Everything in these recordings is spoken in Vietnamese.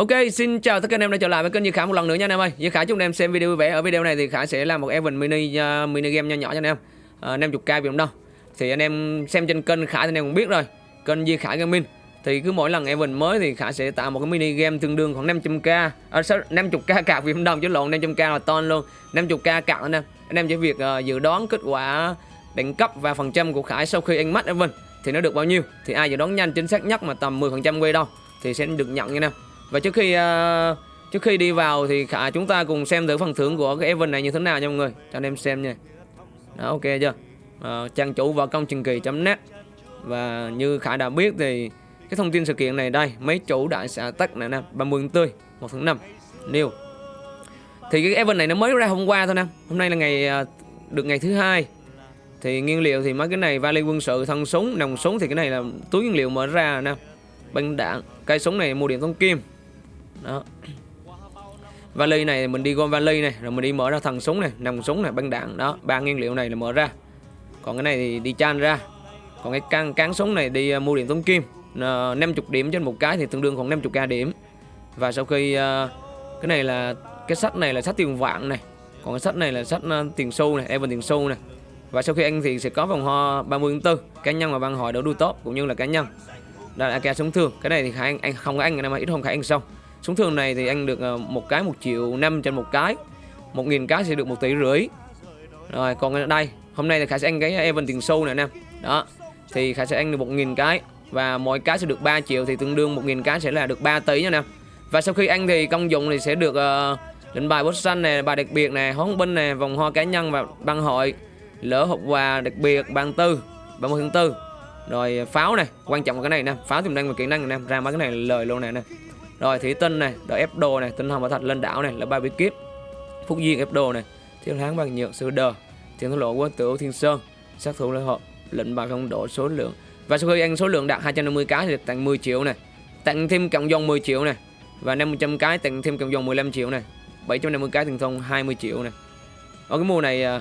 Ok, xin chào tất cả anh em đã trở lại với kênh Như Khả một lần nữa nha anh em ơi. Như Khả chúc anh em xem video vui vẻ. Ở video này thì Khải sẽ làm một event mini uh, mini game nho nhỏ cho anh em. Uh, 50k vì đâu. Thì anh em xem trên kênh Khải thì anh em cũng biết rồi. Kênh di Khải Gaming thì cứ mỗi lần event mới thì Khải sẽ tạo một cái mini game tương đương khoảng 500k à, 50k cạc Việt đồng chứ lộn 500k là ton luôn 50k cạc anh em anh em chỉ việc uh, dự đoán kết quả đẳng cấp và phần trăm của Khải sau khi anh mắt event thì nó được bao nhiêu thì ai dự đoán nhanh chính xác nhất mà tầm 10% quay đâu thì sẽ được nhận nha anh em và trước khi uh, trước khi đi vào thì khả chúng ta cùng xem thử phần thưởng của cái event này như thế nào nha mọi người. Cho anh em xem nha. Đó ok chưa? Uh, trang chủ vào công trình kỳ.net và như Khải đã biết thì cái thông tin sự kiện này đây mấy chủ đại xã tắc này nè 30 tươi 1 tháng 5 new thì cái event này nó mới ra hôm qua thôi nè. Hôm nay là ngày à, được ngày thứ hai. Thì nguyên liệu thì mấy cái này vali quân sự thân súng nòng súng thì cái này là túi nguyên liệu mở ra nè. Băng đạn cây súng này mua điện thông kim đó. Vali này mình đi gom vali này rồi mình đi mở ra thằng súng này nòng súng này băng đạn đó ba nguyên liệu này là mở ra. Còn cái này thì đi chan ra. Còn cái căng cán súng này đi à, mua điện tống kim. Uh, 50 điểm trên một cái thì tương đương khoảng 50k điểm. Và sau khi à, cái này là cái sách này là sách tiền vạn này. Còn cái sách này là sách à, tiền xu này Evan tiền xu này. Và sau khi anh thì sẽ có vòng ho 30 tư. Cá nhân và băng hội đấu đua tốt cũng như là cá nhân. Đây là AK súng thương. Cái này thì khả anh, anh không có anh ngày mai ít không khả anh xong súng thường này thì anh được ờ, một cái một triệu năm trên một cái. Một nghìn cái sẽ được một tỷ rưỡi. Rồi còn ở đây hôm nay thì khả sẽ ăn cái Evan tiền xu này nè. Đó thì khả sẽ ăn được một nghìn cái và mỗi cái sẽ được 3 triệu thì tương đương 1.000 cái sẽ là được 3 tỷ nha nè. Và sau khi ăn thì công dụng thì sẽ được ờ, uh, lệnh bài bút xanh này bài đặc biệt này hóa binh này vòng hoa cá nhân và băng hội lỡ hộp quà đặc biệt ban tư 30 tháng tư. Rồi pháo này quan trọng là cái này nè pháo tiềm năng và kỹ năng nè ra mấy cái này lời luôn này nè rồi thủy tinh này đợi ép đồ này tinh hồng và thạch lên đảo này là ba bí kíp. Phúc duyên ép đồ này thiên hán bằng nhựa sư đờ thiên thổ lộ quân tử thiên sơn sát thủ lễ hội lệnh bài không độ số lượng. Và sau khi ăn số lượng đạt 250 cái thì được tặng 10 triệu này tặng thêm cộng dòng 10 triệu này và 500 cái tặng thêm cộng dòng 15 triệu này 750 cái tiền thông 20 triệu này. Ở cái mùa này à,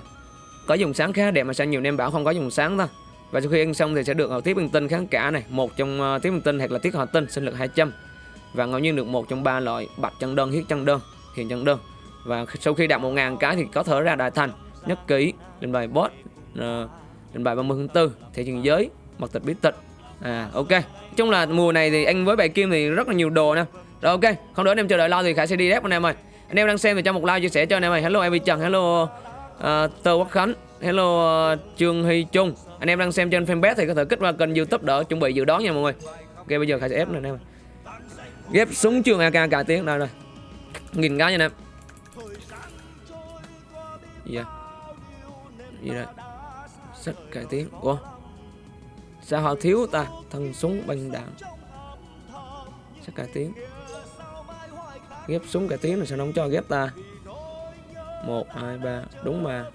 có dùng sáng khá đẹp mà sao nhiều em bảo không có dùng sáng ta. Và sau khi ăn xong thì sẽ được tiếp bằng tinh kháng cả này một trong à, uh, tiếp bằng tinh hoặc là tiết hoạt tinh sinh lực 200 và ngẫu nhiên được một trong ba loại bạch chân đơn huyết chân đơn hiện chân đơn. Và sau khi đạt 1.000 cái thì có thể ra đại thành nhất ký lên bài boss uh, lên bài 30 tháng 4 thể trường giới mật tịch bí tịch. À ok. Chung là mùa này thì anh với bài kim thì rất là nhiều đồ nè. Rồi ok không đỡ anh em chờ đợi lâu thì khải sẽ đi đép anh em ơi. Anh em đang xem thì cho một like chia sẻ cho anh em ơi. Hello em trần. Hello uh, tơ quốc khánh. Hello uh, trương hy trung. Anh em đang xem trên fanpage thì có thể kích vào kênh youtube đỡ chuẩn bị dự đoán nha mọi người. Ok bây giờ khải sẽ ép này anh em ghép súng trường ak cả tiếng. Đây rồi. Nghìn cái nha em. Gì vậy gì đây? Sách cải tiến ủa? Sao họ thiếu ta? Thân súng bằng đạn. Sách cải tiến ghép súng cải tiến là sao nó không cho ghép ta? Một, hai, ba. Đúng mà.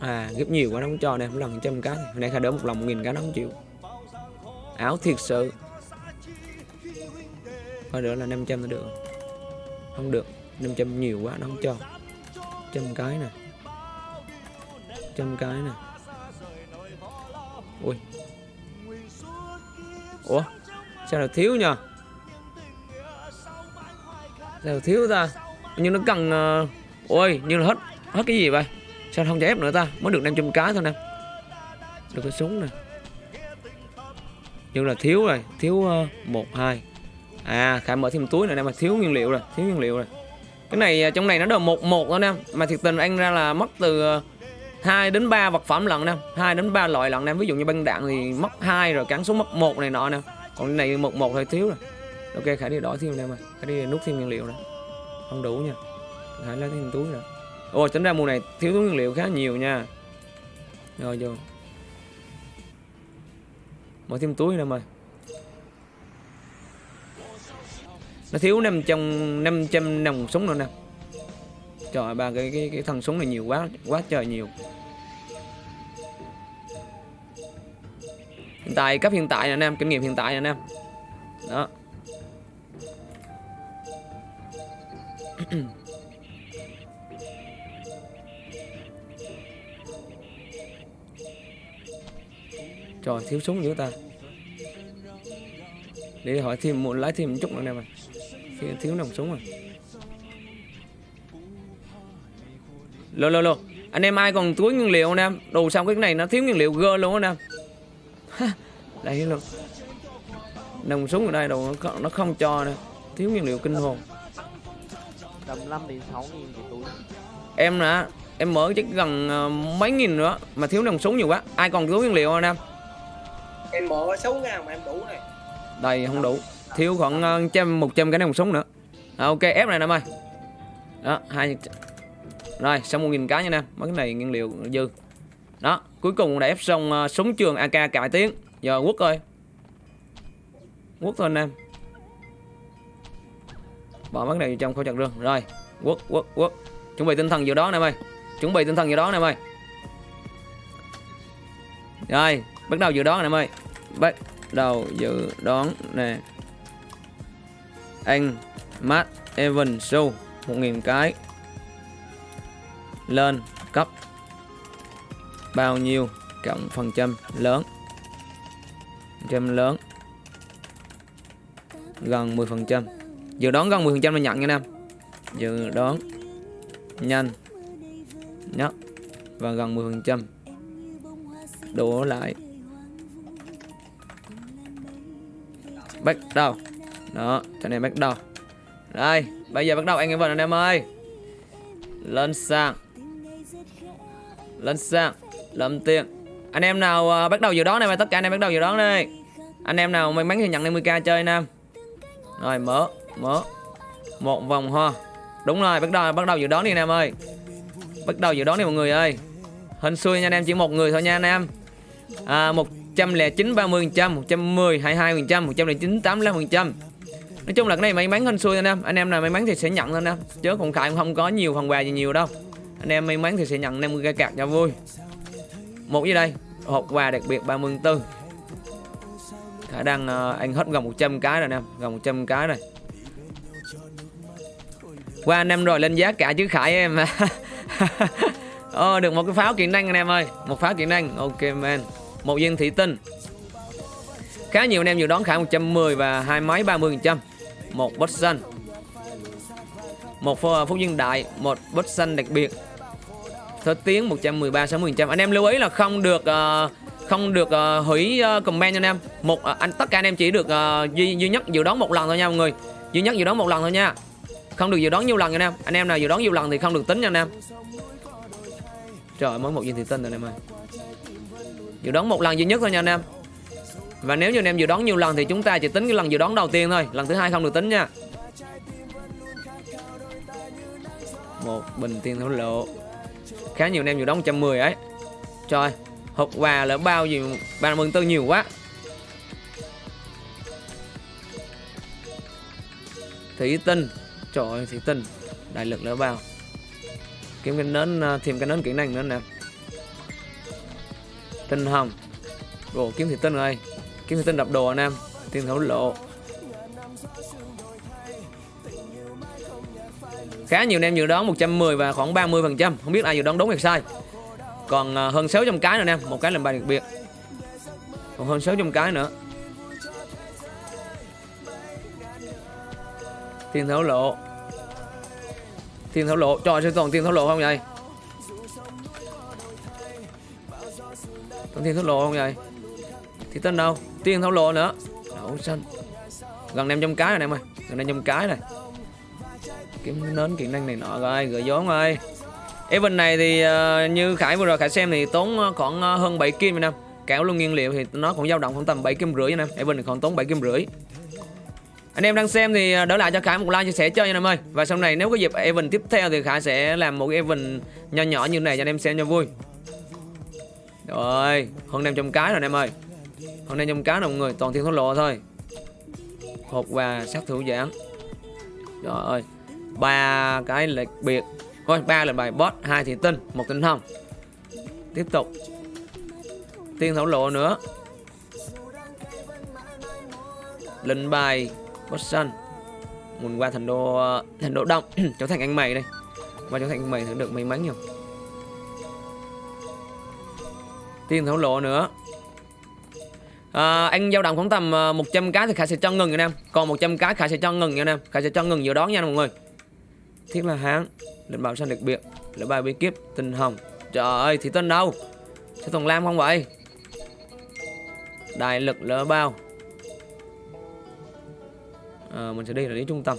À ghép nhiều quá nó không cho nè. Một lần trăm cái. Hôm nay khai đỡ một lần một nghìn cái nó không chịu áo thiệt sự. Thôi nữa là 500 là được. Không được 500 nhiều quá, nó không cho. Trăm cái nè. Trăm cái nè. Ui. Ủa? Sao là thiếu nhờ? Sao là thiếu ta? Nhưng nó cần uh... ôi nhưng là hết hết cái gì vậy? Sao không cho ép nữa ta? Mới được 500 cái thôi nè. Được cái súng nè nhưng là thiếu rồi thiếu uh, một hai. À khải mở thêm túi này nè mà thiếu nguyên liệu rồi thiếu nguyên liệu rồi. Cái này ờ, trong này nó đều một một thôi nè. Mà thiệt tình anh ra là mất từ ờ, 2 đến 3 vật phẩm lần nè 2 đến 3 loại lần nè. Ví dụ như băng đạn thì mất hai rồi cắn xuống mất một này nọ nè. Còn cái này một một thôi thiếu rồi. Ok khải đi đổi thêm nè mà. Khải đi nút thêm nguyên liệu nè. Không đủ nha. Khải lấy thêm túi nè ồ tính ra mùa này thiếu túi nguyên liệu khá nhiều nha. Rồi vô mở thêm túi nè mày. Nó thiếu 500 500 nòng súng nữa nè. Trời, ba cái cái cái thằng súng này nhiều quá quá trời nhiều. Hiện tại, cấp hiện tại nè anh em, kinh nghiệm hiện tại nè anh em. Đó. Trời thiếu súng dữ ta? Để hỏi thêm muốn lấy thêm một chút nữa nè mày. Thiếu, thiếu nòng súng rồi lô lô lô. Anh em ai còn túi nguyên liệu không em đồ xong cái này nó thiếu nguyên liệu gơ luôn á em đây luôn nòng súng ở đây đồ nó, không- nó không cho nè. Thiếu nguyên liệu kinh hồn. Tầm 5 đến 6 nghìn túi. Em nè em mở chắc gần ờ, mấy nghìn nữa mà thiếu nòng súng nhiều quá. Ai còn túi nguyên liệu không em em mở 6 ngàn mà em đủ này. Đây không đủ. Thiếu khoảng ờ, trăm một trăm cái nòng súng nữa. À, ok ép này nè ơi đó hai rồi xong một nghìn cái nha nè, mấy cái này nguyên liệu dư. Đó cuối cùng đã ép xong uh, súng trường ak cải tiến giờ quốc ơi. Quốc thôi anh em. Bỏ mấy cái này vào trong khẩu chặt rương. Rồi quốc quốc quốc. Chuẩn bị tinh thần vào đó anh em ơi chuẩn bị tinh thần vào đó anh em ơi rồi bắt đầu dự đoán anh em ơi. Bắt đầu dự đoán nè. Anh Matt Evan Su 1.000 cái lên cấp. Bao nhiêu? Cộng phần trăm lớn. Phần trăm lớn. Gần 10 phần trăm. Dự đoán gần 10 phần trăm là nhận nha, nam. Dự đoán nhanh nhất và gần 10 phần trăm. Đổ lại. Bắt đầu. Đó cho nên bắt đầu. Đây bây giờ bắt đầu anh em vào anh em ơi. Lên sang lên sang lâm tiền. Anh em nào uh, bắt đầu dự đoán này mà tất cả anh em bắt đầu dự đoán đi. Anh em nào may mắn thì nhận 50k chơi nam. Rồi mở mở. Một vòng hoa. Đúng rồi bắt đầu bắt đầu dự đoán đi anh em ơi. Bắt đầu dự đoán đi mọi người ơi. Hên xui nha anh em chỉ một người thôi nha anh em. À, 109 30 phần 110 22%, 109 85%. Nói chung là cái này may mắn hên xui anh em Anh em nào may mắn thì sẽ nhận thôi anh em Chứ còn Khải cũng không có nhiều phần quà gì nhiều đâu. Anh em may mắn thì sẽ nhận 50 cái cạc cho vui. Một gì đây Hộp quà đặc biệt 34 Khải đang uh, anh hết gần 100 cái rồi anh em Gần 100 cái rồi. Qua anh em rồi lên giá cả chứ Khải em. Ờ được một cái pháo kiện năng anh em ơi. Một pháo kiện năng. Ok man. Một viên thủy tinh. Khá nhiều anh em dự đoán khả 110 và hai máy 30 phần trăm. Một bot xanh. Một phô- phúc đại, một bot xanh đặc biệt. Thứ tiếng 113 60 trăm. Anh em lưu ý là không được ờ, không được ờ, hủy ờ, comment cho anh em. Một anh tất cả anh em chỉ được duy duy nhất dự đoán một lần thôi nha mọi người. Duy nhất dự đoán một lần thôi nha. Không được dự đoán nhiều lần nha anh em. Anh em nào dự đoán nhiều lần thì không được tính nha anh em. Trời mới một viên thủy tinh rồi anh em ơi dự đoán một lần duy nhất thôi nha anh em. Và nếu như anh em dự đoán nhiều lần thì chúng ta chỉ tính cái lần dự đoán đầu tiên thôi. Lần thứ hai không được tính nha. Một bình tiền thổ lộ. Khá nhiều anh em dự đoán 110 ấy. Trời, Hộp quà là bao gì Ba mừng tư nhiều quá. Thủy tinh. Trời ơi, thủy tinh. Đại lực lỡ bao. Kiếm cái nến à, Thêm cái nến kỹ năng nữa nè. Tinh hồng. Đồ kiếm thị tinh rồi. Kiếm thị tinh đập đồ anh em. Tiền thổ lộ. Khá nhiều anh em dự đoán 110 và khoảng 30 phần trăm. Không biết ai dự đoán đúng hay sai. Còn à, hơn 600 cái nữa anh em. Một cái làm bài đặc biệt. Còn hơn 600 cái nữa. Tiền thổ lộ. Tiền thổ lộ. Trời sẽ toàn tiền thổ lộ không vậy? Còn tiên thổ lộ không vậy? Thì tên đâu? Tiên thổ lộ nữa. Đậu xanh. Gần 500 cái rồi anh em ơi. Gần 500 cái này. Kiếm nến kiện năng này nọ rồi Gửi vốn rồi Event này thì uh, như Khải vừa rồi Khải xem thì tốn ờ, khoảng ờ, hơn 7 kim anh nè, Cả luôn nguyên liệu thì nó cũng dao động khoảng tầm 7 kim rưỡi anh Event này còn tốn 7 kim rưỡi. Anh em đang xem thì đỡ lại cho Khải một like chia sẻ cho anh em ơi. Và sau này nếu có dịp event tiếp theo thì Khải sẽ làm một cái event nhỏ nhỏ như này cho anh em xem cho vui. Rồi hơn 500 cái rồi anh em ơi. Hơn 500 cái rồi mọi người toàn thiên thổ lộ thôi. Hộp quà sát thủ giảng. Trời ơi ba cái lệch biệt. Thôi ba là bài boss hai thị tinh một tinh thông, tiếp tục. Tiên thổ lộ nữa. Linh bài boss xanh Mình qua thành đô thành đô đông. Trở thành anh mày đây. Qua trở thành anh mày thử được may mắn nhiều. Tiền thổ lộ nữa. À, anh dao động khoảng tầm à, 100 cái thì khải sẽ cho ngừng nha em. Còn 100 cái khải sẽ cho ngừng nha em. Khải sẽ cho ngừng dự đoán nha mọi người. Thiết là hán lệnh bảo xanh đặc biệt lệnh bài bí kíp tình hồng. Trời ơi thì tên đâu? Sẽ thùng lam không vậy? Đại lực lỡ bao. À, mình sẽ đi là đến trung tâm.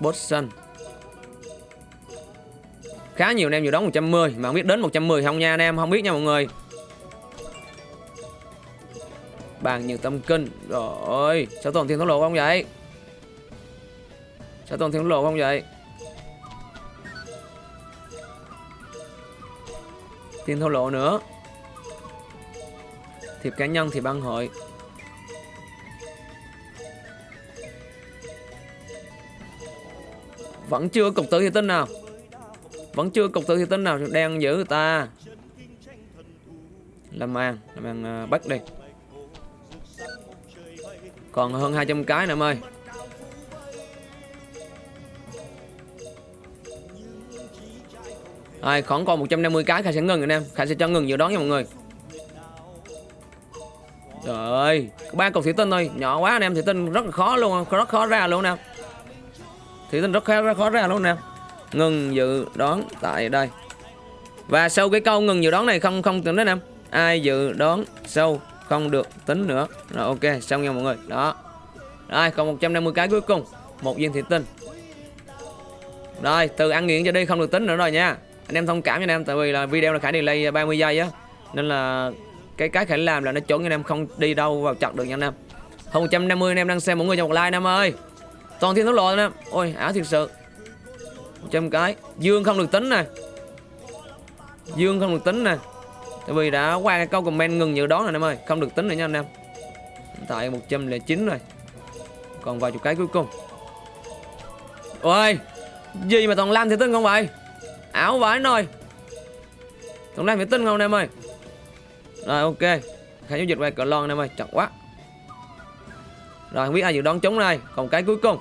Boston Khá nhiều anh em dự đoán 110 Mà không biết đến 110 không nha anh em, Không biết nha mọi người. Bàn nhiều tâm kinh, Rồi, Sao toàn thiên thổ lộ không vậy? Sao toàn thiên thổ lộ không vậy? Thiên thổ lộ nữa. Thiệp cá nhân thì băng hội. Vẫn chưa cục tử thì tin nào. Vẫn chưa cục tử thì tính nào đang giữ người ta. Làm ăn Làm ăn uh, à, bắt đi. Còn hơn 200 cái nữa em ơi. Rồi khoảng còn 150 cái Khải sẽ ngừng anh em. Khải sẽ cho ngừng dự đoán nha mọi người. Trời ơi ba cục thủy tinh thôi. Nhỏ quá anh em thủy tinh rất là khó luôn Rất khó ra luôn nè. Thủy tinh rất khó, rất khó ra luôn nè. Ngừng dự đoán tại đây. Và sau cái câu ngừng dự đoán này không không tính đến em. Ai dự đoán sâu không được tính nữa. Rồi, ok, xong nha mọi người. Đó. Rồi, còn 150 cái cuối cùng. Một viên thủy tinh. Rồi, từ ăn nghiện cho đi không được tính nữa rồi nha. Anh em thông cảm cho anh em, Tại vì là video là Khải delay 30 giây á. Nên là cái cái Khải làm là nó chuẩn anh em, không đi đâu vào chặt được nha anh em. Hơn 150 anh em đang xem mọi người cho một like anh em ơi. Toàn thiên thấu lộ anh em. Ôi, ảo thiệt sự. 100 cái. Dương không được tính nè. Dương không được tính nè. Tại vì đã qua cái câu comment ngừng dự đoán rồi anh em ơi. Không được tính nữa nha anh em. Hiện tại 109 rồi. Còn vài chục cái cuối cùng. Ôi, Gì mà toàn lam thì tin không vậy? Ảo vãi nồi. Toàn lam thì tin không anh em ơi? Rồi, ok. Khải giao dịch về cờ lon anh em ơi. Chặt quá. Rồi, không biết ai dự đoán trúng đây. Còn cái cuối cùng.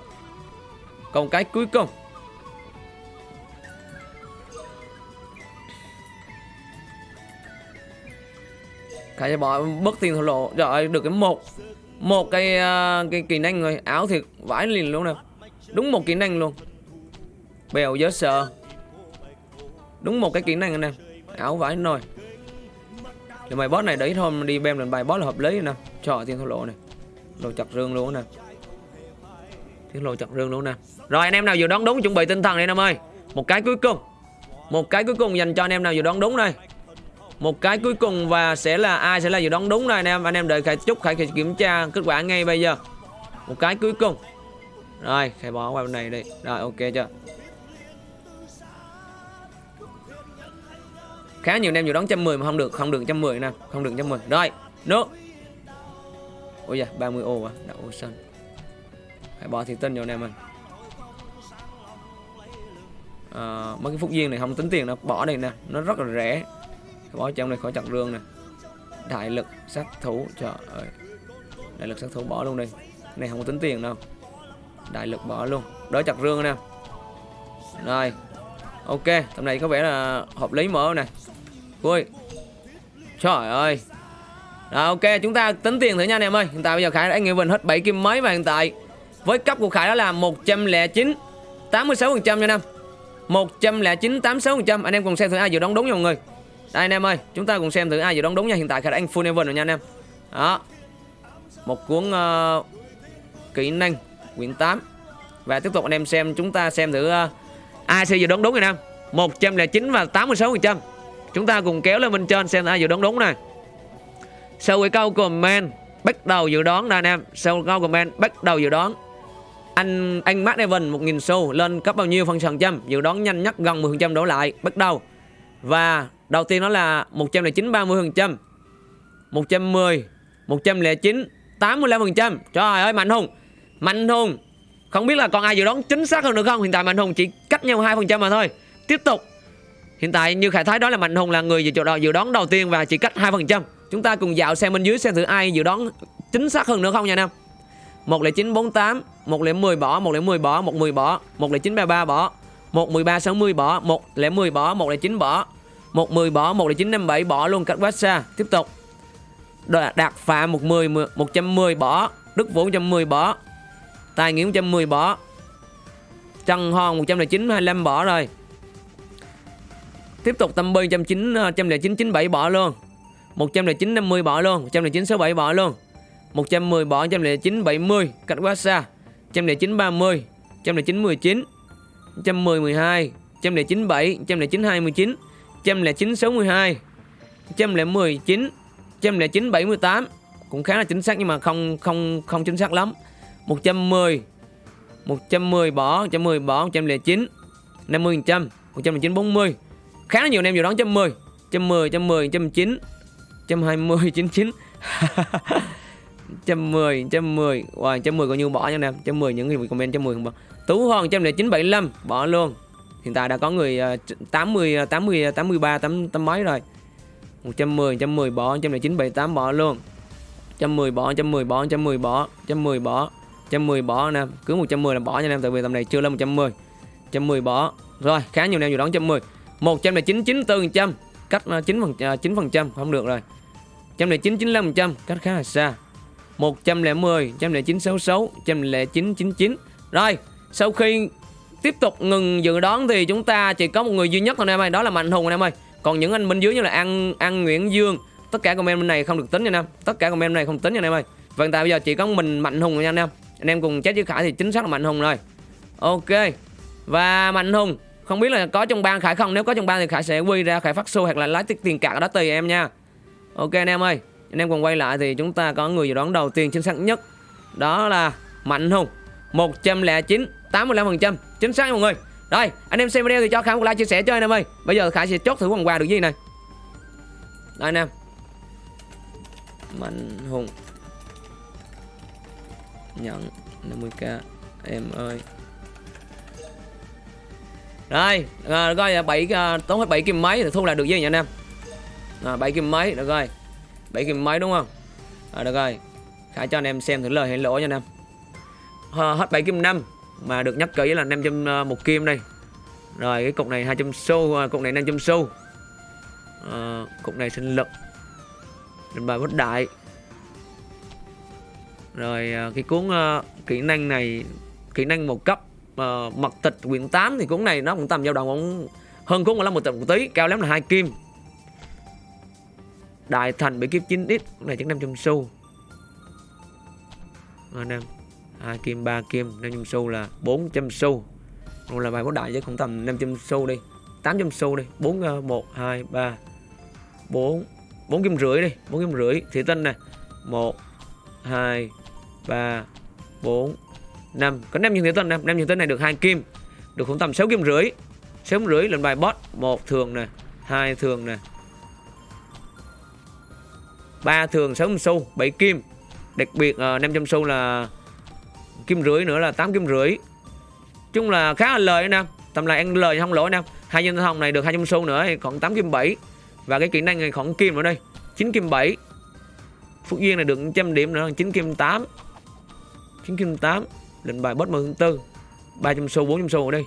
Còn cái cuối cùng. Khải cho bỏ bất tiền thổ lộ. Trời ơi được cái một Một cái uh, cái kỹ năng rồi. Áo thiệt vãi liền luôn nè. Đúng một kỹ năng luôn. Bèo giới sợ Đúng một cái kỹ năng anh em Áo vãi nồi. Thì mày boss này đấy thôi mà đi bem lần bài boss là hợp lý nè. Trời tiền thổ lộ này Lộ chặt rương luôn nè. Tiền lộ chặt rương luôn nè. Rồi anh em nào vừa đoán đúng chuẩn bị tinh thần đi anh em ơi. Một cái cuối cùng. Một cái cuối cùng dành cho anh em nào vừa đoán đúng đây một cái cuối cùng và sẽ là ai sẽ là dự đoán đúng này anh em? Anh em đợi khải chúc khải kiểm tra kết quả ngay bây giờ. Một cái cuối cùng. Rồi khải bỏ qua bên này đi. Rồi ok chưa? Khá nhiều anh em dự đoán trăm mười mà không được không được trăm mười nè. Không được trăm mười. Rồi nước ôi da 30 ô quá đậu sân. Phải bỏ thì tin cho anh em ơi. À, mấy cái phúc duyên này không tính tiền đâu bỏ đây nè. Nó rất là rẻ bỏ trong này khỏi chặt rương nè đại lực sát thủ, trời ơi. Đại lực sát thủ bỏ luôn đi. Này không có tính tiền đâu. Đại lực bỏ luôn. Đỡ chặt rương nè. Rồi. Ok, tầm này có vẻ là hợp lý mở nè. Vui trời ơi. Rồi, ok, chúng ta tính tiền thử nha anh em ơi. Hiện tại bây giờ khải đã nghĩ mình hết 7 kim mấy và hiện tại với cấp của khải đó là 109 86 phần trăm nha anh 109 86 phần trăm. Anh em cùng xem thử ai dự đoán đúng nha mọi người đây anh em ơi, chúng ta cùng xem thử ai dự đoán đúng nha. Hiện tại khả anh full event rồi nha anh em. Đó. Một cuốn uh, kỹ năng quyển 8. Và tiếp tục anh em xem chúng ta xem thử uh, ai sẽ dự đoán đúng anh em. 109 và 86%. Chúng ta cùng kéo lên bên trên xem ai dự đoán đúng này. Sau cái câu comment bắt đầu dự đoán đây anh em. Sau câu comment bắt đầu dự đoán. Anh anh Matt Evan 1000 xu lên cấp bao nhiêu phần trăm dự đoán nhanh nhất gần 10% đổ lại bắt đầu. Và Đầu tiên nó là 109 30%. 110, 109, 85%. Trời ơi Mạnh Hùng. Mạnh Hùng. Không biết là còn ai dự đoán chính xác hơn được không? Hiện tại Mạnh Hùng chỉ cách nhau 2% mà thôi. Tiếp tục. Hiện tại như Khải Thái đó là Mạnh Hùng là người dự đoán đầu tiên và chỉ cách 2%. Chúng ta cùng dạo xem bên dưới xem thử ai dự đoán chính xác hơn nữa không nha anh em. 10948, 110 bỏ, 110 bỏ, 110 bỏ, 10933 bỏ, một 13 60 bỏ một lẻ 10 bỏ 109 bỏ một 10 bỏ một lẻ 9 57 bỏ luôn cách quá xa tiếp tục đạt phạm 110 110 bỏ đức vũ 110 bỏ tài nghĩa 110 bỏ trần hòn 109 25 bỏ rồi tiếp tục tâm bi 109 109 97 bỏ luôn 109 50 bỏ luôn 109 67 bỏ luôn 110 bỏ 109 70 cách quá xa 109 30 109 19 110 12 109 7 109 29 109 62 119 109 78 cũng khá là chính xác nhưng mà không không không chính xác lắm. 110 110 bỏ 110 bỏ 109 50 100 109 40 khá là nhiều anh em dự đoán 110 110 110 109 120 99 110 110 wow, 110 coi như bỏ nha anh em 110 những người comment 110 không bỏ. Tú Hoàng 109 75 bỏ luôn hiện tại đã có người 80 80 83 8 tám mấy rồi 110 110 bỏ 109 78 bỏ luôn 110 bỏ 110 bỏ 110 bỏ 110 bỏ 110 bỏ anh em cứ 110 là bỏ nha anh em tại vì tầm này chưa lên 110 110 bỏ rồi khá nhiều anh em dự đoán 110 109 94 trăm cách 9 phần 9 phần trăm không được rồi 109 95 trăm cách khá là xa 110 109 66 109 99 rồi sau khi tiếp tục ngừng dự đoán thì chúng ta chỉ có một người duy nhất thôi anh em ơi, đó là mạnh hùng anh em ơi. Còn những anh bên dưới như là an an nguyễn dương, tất cả comment bên này không được tính nha anh em. Tất cả comment bên này không tính nha anh em ơi. Và hiện tại bây giờ chỉ có mình mạnh hùng nha anh em. Anh em cùng chết với khải thì chính xác là mạnh hùng rồi. Ok. Và mạnh hùng, không biết là có trong ban khải không? Nếu có trong ban thì khải sẽ quy ra khải phát xu hoặc là lái tiền tiền cạc đó tùy em nha. Ok anh em ơi. Anh em cùng quay lại thì chúng ta có người dự đoán đầu tiên chính xác nhất. Đó là mạnh hùng. 109 85% chính xác mọi người. Rồi anh em xem video thì cho khải một like chia sẻ cho anh em ơi. Bây giờ khải sẽ chốt thử quần quà được gì này. Đây anh em mạnh hùng. Nhận 50k em ơi. Rồi à, được rồi 7 à, tốn hết 7 kim máy thì thu lại được gì nhỉ anh em? À, 7 kim máy được rồi. 7 kim máy đúng không? À, được rồi. Khải cho anh em xem thử lời hay lỗ nha anh em hết 7 kim 5 mà được nhắc kỹ là 500 à, ờ, một kim đây. Rồi cái cục này 200 xu à, cục này 500 xu. À, cục này sinh lực. Lên bài bất đại. Rồi à, cái cuốn uh, kỹ năng này kỹ năng một cấp uh, mật tịch quyển 8 thì cuốn này nó cũng tầm dao động cũng hơn cuốn 15 một tịch một tí cao lắm là hai kim. Đại thành bị kiếp 9x cuốn này chắc 500 xu. Anh em hai kim ba kim 500 xu là 400 xu. Rồi là bài bất đại với cũng tầm 500 xu đi 800 xu đi 4 1 2 3 4 4 kim rưỡi đi 4 kim rưỡi. Thị tinh nè 1 2 3 4 5 có 5 nhân thủy tinh 5 5 nhân tinh này được 2 kim được khoảng tầm 6 kim rưỡi. 6 kim rưỡi lên bài bot một thường nè hai thường nè ba thường 6 xu 7 kim. Đặc biệt ờ, uh, 500 xu là kim rưỡi nữa là 8 kim rưỡi. Chung là khá là lời nè. Tầm này ăn lời không lỗ nè. Hai nhân hồng này được 200 xu nữa thì còn 8 kim 7 và cái kỹ năng này khoảng kim nữa đây 9 kim 7 Phúc Duyên này được 100 điểm nữa 9 kim 8 9 kim 8 Lệnh bài bớt 14 300 xu 400 xu ở đây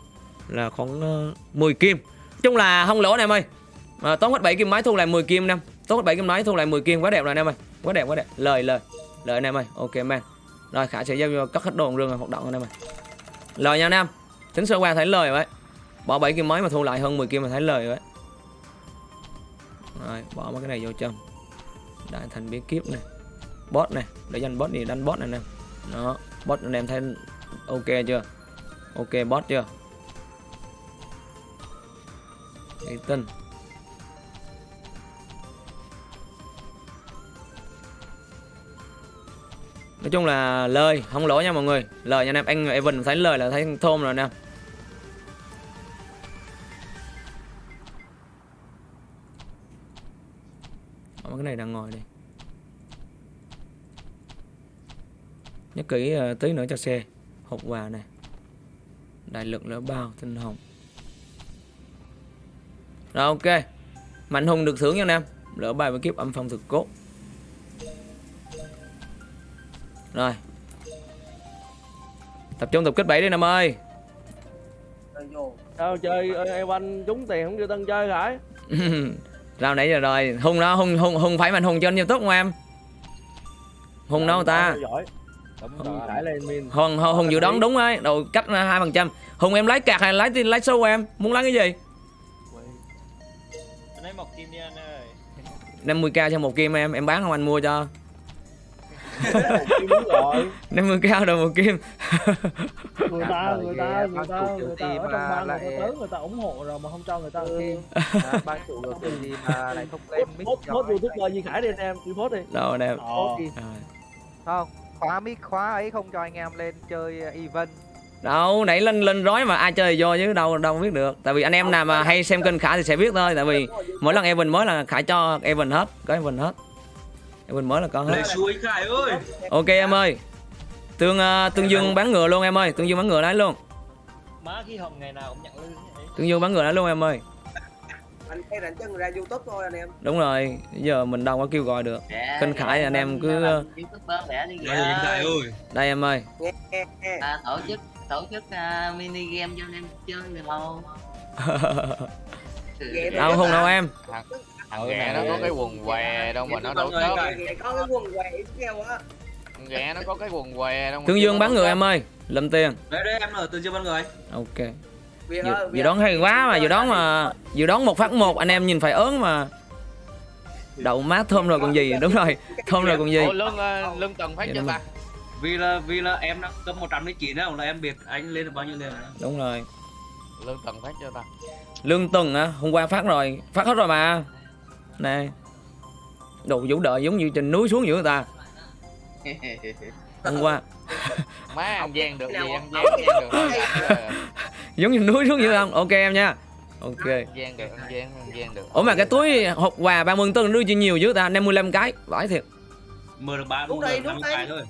Là khoảng ờ, uh, 10 kim. Chung là không lỗ này em ơi. À, Tốn hết 7 kim máy thu lại 10 kim năm Tốn hết 7 kim máy thu lại 10 kim quá đẹp rồi anh em ơi. Quá đẹp quá đẹp. Lời lời. Lời anh em ơi. Ok man. Rồi, Khả sẽ giao cất hết đồ rừng hoạt động anh em ơi Lời nha anh em Tính sơ qua thấy lời vậy Bỏ 7 kim mới mà thu lại hơn 10 kim mà thấy lời vậy Rồi, bỏ mấy cái này vô trong. Đại thành biến kiếp này. Bot này, Để dành bot này đánh bot này nè. Đó, Bot anh em thấy ok chưa? Ok bot chưa? Cái tin. Nói chung là lời không lỗ nha mọi người. Lời nha anh em anh Evan thấy lời là thấy thơm rồi nè. Cái này đang ngồi đây. Nhớ kỹ uh, tí nữa cho xe. Hộp quà này. Đại lực lỡ bao tinh hồng. Rồi ok. Mạnh hùng được thưởng nha anh em. Lỡ bài với kiếp âm phong thực cốt. Rồi. Tập trung tập kết 7 đi em ơi. Rồi Sao chơi ơi, em anh trúng tiền không kêu tân chơi Khải Rao nãy giờ rồi. Hùng đó Hùng Hùng Hùng phải mạnh Hùng trên youtube không em? Hùng đâu ta. Giỏi. Đúng Hùng rồi Khải lên min. Hùng Hùng, Hùng dự đoán đúng ấy. Đầu cách hai phần trăm. Hùng em lấy cạc hay lấy lấy sâu em? Muốn lấy cái gì? Lấy một kim đi anh ơi. 50k cho một kim em em bán không anh mua cho đúng rồi 50k rồi một kim. Người ta người ta người ta người ta ở trong mà bang người lại- ta tới người ta ủng hộ rồi mà không cho người ta Khi à, ban chủ đầu tư gì mà lại không lên mic post anh youtuber gì Khải đi anh em đi post đi. Đâu đi. Rồi. không khóa mic khóa ấy không cho anh em lên chơi uh, event. Đâu nãy lên lên rói mà ai chơi vô chứ đâu đâu biết được. Tại vì anh em nào mà hay xem kênh khải thì sẽ biết thôi tại vì mỗi lần Evan mới là khải cho Evan hết có Evan hết Evan mới là có hết. Ok em ơi. Tương uh, tương dương bán ngựa luôn em ơi. Tương dương bán ngựa đấy luôn. Má khi hồng ngày nào cũng nhận lương vậy tương dương bán ngựa đấy luôn em ơi. Anh hay rảnh chân ra youtube thôi anh em. Đúng rồi. Giờ mình đâu có kêu gọi được. Kênh khải thì anh em cứ suối Khải ơi. Đây em ơi. Nghe nghe nghe. À, tổ chức tổ chức uh, mini game cho anh em chơi được không Ghẹ đâu không đâu em thằng ghẹ nó có cái quần què đâu mà nó đâu người có cái quần què theo á thằng ghẹ nó có cái quần què đâu mà tương dương bán ngựa em ơi lầm tiền. Đấy đây em ở từ chưa ban người. Ok. Việt đoán hay quá mà dự đoán mà dự đoán một phát một anh em nhìn phải ớn mà. Đậu má thơm rồi còn gì đúng rồi. Thơm rồi còn gì. Ủa, lương ờ, lương tuần phát Dạ, cho ta? Vì là vì là em đã cấp 109 đó là em biết anh lên được bao nhiêu tiền rồi. đúng rồi. Lương tuần phát cho ta? Lương tuần á hôm qua phát rồi. Phát hết rồi mà nè đồ vũ đợi giống như trên núi xuống giữa người ta. Hôm qua. Má ăn gian được gì ăn gian gian được thôi Dạ, giống như núi xuống giữa không ok em nha. Ok. Ăn gian được ăn gian ăn gian được. Ủa mà cái túi hộp quà 30 tân đưa chi nhiều dữ ta? 55 cái vãi thiệt. Mở được 3 Đúng đây, đúng 50 đây. cái thôi.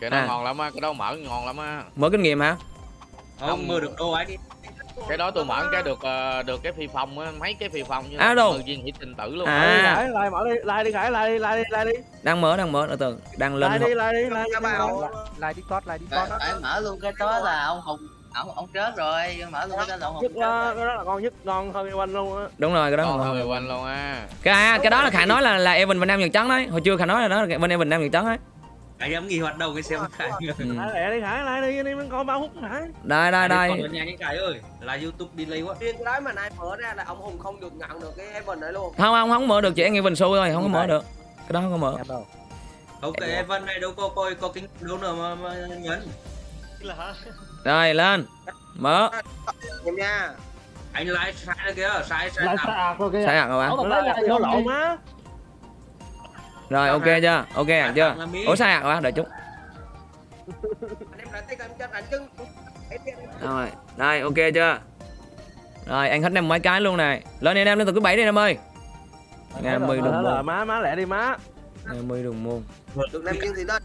Cái đó À. ngon lắm á cái đó mở ngon lắm á. Mở kinh nghiệm hả? Không mở được đâu anh cái đó tôi mở cái được ờ, được cái phi phong á mấy cái phi phong như À, đâu? viên hỷ sinh tử luôn. À. Đi Khải like mở đi like đi Khải like đi like đi. Like đi đang mở đang mở từ từ đang lên hộp. đi like đi Các đi. discord like phải, discord phải mở luôn cái đó là ông hùng ông ông chết rồi. Mở luôn cái đó là ông hùng nhất là rồi. cái đó là ngon nhất ngon hơn anh luôn á. Đúng rồi cái đó ngon hơn quanh luôn á. Cái à, cái đó là khải nói là là Evan Việt Nam Nhật Trắng đấy hồi chưa khải nói là đó là bên Evan Nam Nhật Trắng đấy Anh em nghỉ hoạt động cái xem Khải ừ. Lẹ đi Khải like đi đi mình coi bao phút Khải đây đây Còn đây. ở nhà anh Khải ơi Là youtube delay quá. Riêng cái đấy mà nay mở ra là ông hùng không được nhận được cái Evan đấy luôn. Không không không mở được chỉ anh Evan show thôi không có mở được. Cái đó không có mở. Em đâu? Ok Evan này đâu có coi có kinh đâu nữa mà, mà nhấn. Là hả? Rồi lên. Mở. Em nha. Anh like sai rồi kìa Sai sai lại tạm sạc rồi kìa sai hẳn rồi nó bạn lại vô lộn á rồi ok chưa? Ok hẳn chưa? ủa sai hẳn rồi đợi chút. Em Em em rồi đây ok chưa? Rồi anh hết năm mấy cái luôn này. Lên đi em lên từ thứ bảy đi em ơi. Ngày mười Đó đồng là môn má má lẹ đi má. Ngày mười đồng môn được năm viên thì lên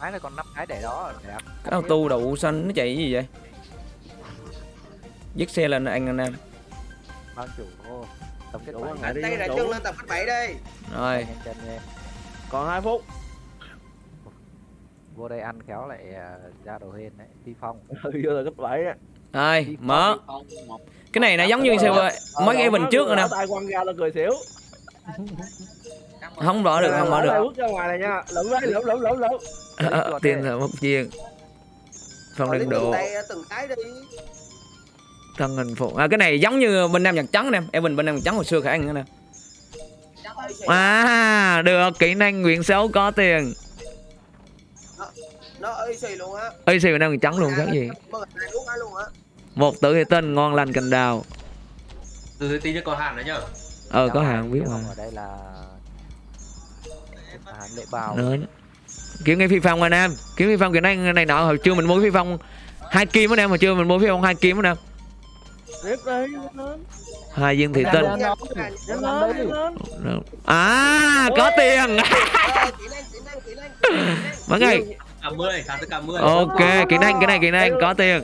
cái này còn năm cái để đó đẹp. Cái auto đậu xanh nó chạy cái gì vậy? Dứt xe lên anh anh em. Ban chủ tổng kết quả đi, tay đủ. chân lên tập cách bảy đi. Rồi. Còn 2 phút. Vô đây ăn khéo lại à, ra đồ hên đấy phi phong. Vô là cấp bảy á. Rồi mở. Không, cái này nó giống như sao mấy cái bình trước rồi nè. tay quăng ra là cười xỉu. Không mở được không mở được. Bước ra ngoài này nha. Đấy Ờ, tiền là một phong Lấy đừng tay từng cái đi thân hình phụ. À, cái này giống như bên nam nhật trắng nè. Em bên bên nam nhật trắng hồi xưa khả anh nữa nè. À được. Kỹ năng nguyện xấu có tiền. Nó ơi xì luôn á. Ơi xì bên nam nhật trắng luôn khác gì? Này một tử thì tên ngon lành cành đào. Từ từ tí cho có hạn nữa nhá ờ có hàng biết mà. Ở đây là à, lệ bào. Kiếm cái phi phong anh em. Kiếm phi phong kỹ năng này nọ hồi chưa mình mua phi phong hai kim anh em hồi chưa mình mua phi phong hai kim anh em hai viên thị tinh à có tiền. Ờ, mấy ngày? Cảm ơn Khá tất cả 10 ok kỹ năng cái này kỹ năng có tiền.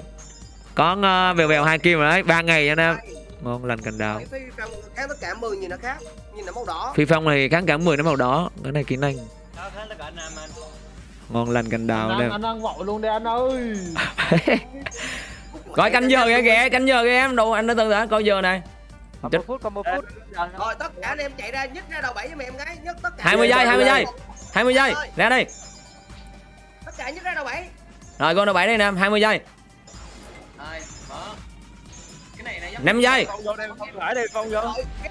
Có uh, bèo bèo hai kim rồi đấy ba ngày anh em ngon lành cành đào. Phi phong khác tất cả 10 nhìn nó khác nhìn nó màu đỏ. Phi phong này kháng cảm 10 nó màu đỏ. Cái này kỹ năng cả ngon lành cành đào anh ăn anh ăn vội luôn đi anh ơi coi canh giờ kìa kìa canh giờ kìa em. Đồ anh đã từ đã coi giờ này. Một phút còn một phút. Rồi tất cả anh em chạy ra nhích ra đầu bảy với mẹ em gái nhấc tất cả 20 giây 20 giây. 20 giây ra đi. Tất cả nhích ra đầu bảy rồi con đầu bảy đây nè 20 giây. Rồi, mở. Cái này giống 5 giây. đây,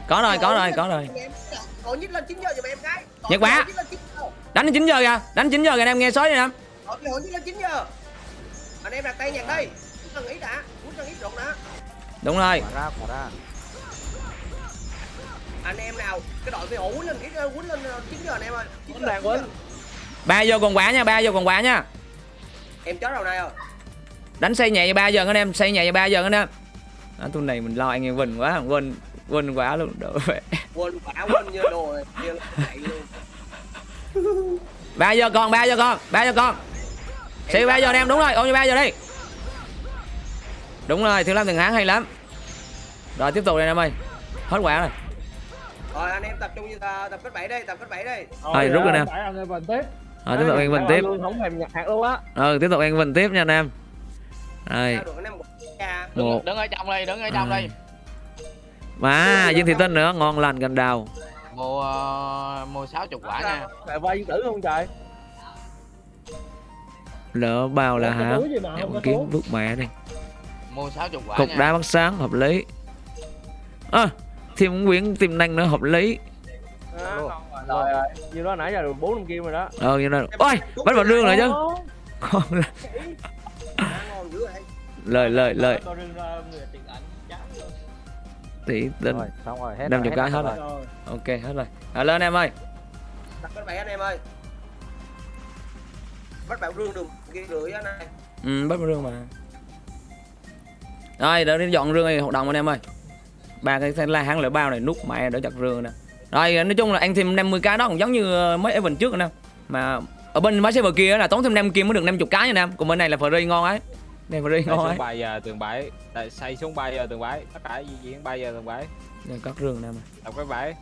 có rồi có rồi có rồi. Còn nhích lên 9 giờ giùm em Còn Nhật bá. nhích lên 9 giờ. Đánh đến 9 giờ kìa đánh 9 giờ kìa anh em nghe sói đi nè. Còn nhích lên 9 giờ. Anh em đặt tay nhặt đi. muốn cần ý đã muốn cần ý rụng đã đúng rồi. Quả ra quả ra. Anh em nào cái đội ổ quýnh lên ít quýnh lên 9 giờ anh em ơi. 9 Quýnh đàn quýnh. ba giờ còn quả nha ba giờ còn quả nha. Em chó đầu này rồi đánh xây nhẹ cho ba giờ anh em xây nhẹ cho ba giờ anh em. À, tuần này mình lo anh em quỳnh quá quên quên quá luôn vậy quên quả quên như đồ rồi như luôn. Ba giờ còn ba giờ còn ba giờ còn xây ba giờ anh em đúng rồi ôn cho ba giờ đi đúng rồi thiếu lâm từng hãng hay lắm. Rồi tiếp tục đây anh em ơi. Hết quả rồi. Rồi anh em tập trung như ta tập kết 7 đây tập kết 7 đây Rồi, rút rồi nè. Rồi tiếp tục anh quỳnh tiếp. Luôn, Không thèm nhặt hạt luôn á. ừ tiếp tục anh quỳnh tiếp nha anh em. Rồi. Một. Đứng ở trong đây đứng ở trong đây. Mà dương thị tinh nữa ngon lành cành đào. Mua mua sáu chục quả nha. Vay viên tử không trời? lỡ bao là hả? em kiếm bước mẹ đi mua sáu chục quả cục nha. đá bắt sáng hợp lý. À, thêm quyển tiềm năng nữa hợp lý. À, Rồi. rồi, như đó nãy giờ được 4 năm kim rồi đó. ờ như này ôi bắt vào rương rồi chứ. Con là- Đá ngon dữ vậy lời. lời lời tỷ tinh rồi. Xong rồi hết Năm rồi, chục cái hết rồi. Rồi. ok hết rồi. À, lên em ơi. Tập kết 7 anh em ơi. Bắt bạn rương đường kia rưỡi anh này ừ, bắt vào rương mà rồi đỡ đi dọn rương này hoạt động anh em ơi. Ba cái thanh la hãng lửa bao này nút mẹ đỡ chặt rương nè. Rồi nói chung là anh thêm 50 cái đó cũng giống như ờ, mấy event trước nè mà ở bên máy server kia là tốn thêm 5 kim mới được 50 cái nha em. Còn bên này là free ngon ấy. Này free ngon ấy. 3 giờ tường bãi. Tại xây xuống 3 giờ tường bãi. Tất cả di chuyển 3 giờ tường bãi. Rồi, cắt rương em ơi. Đọc cái bãi